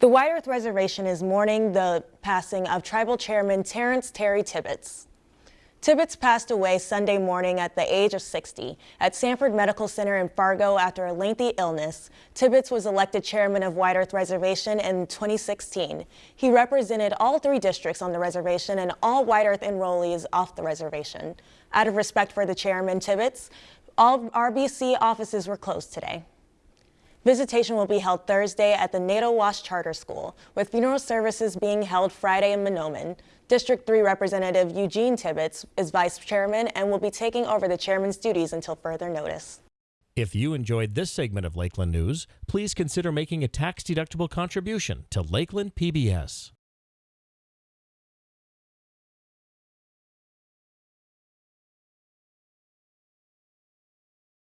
The White Earth Reservation is mourning the passing of Tribal Chairman Terrence Terry Tibbetts. Tibbetts passed away Sunday morning at the age of 60 at Sanford Medical Center in Fargo after a lengthy illness. Tibbetts was elected chairman of White Earth Reservation in 2016. He represented all three districts on the reservation and all White Earth enrollees off the reservation. Out of respect for the chairman Tibbetts, all RBC offices were closed today. Visitation will be held Thursday at the Naytahwaush Charter School, with funeral services being held Friday in Mahnomen. District 3 Representative Eugene Tibbetts is vice chairman and will be taking over the chairman's duties until further notice. If you enjoyed this segment of Lakeland News, please consider making a tax-deductible contribution to Lakeland PBS.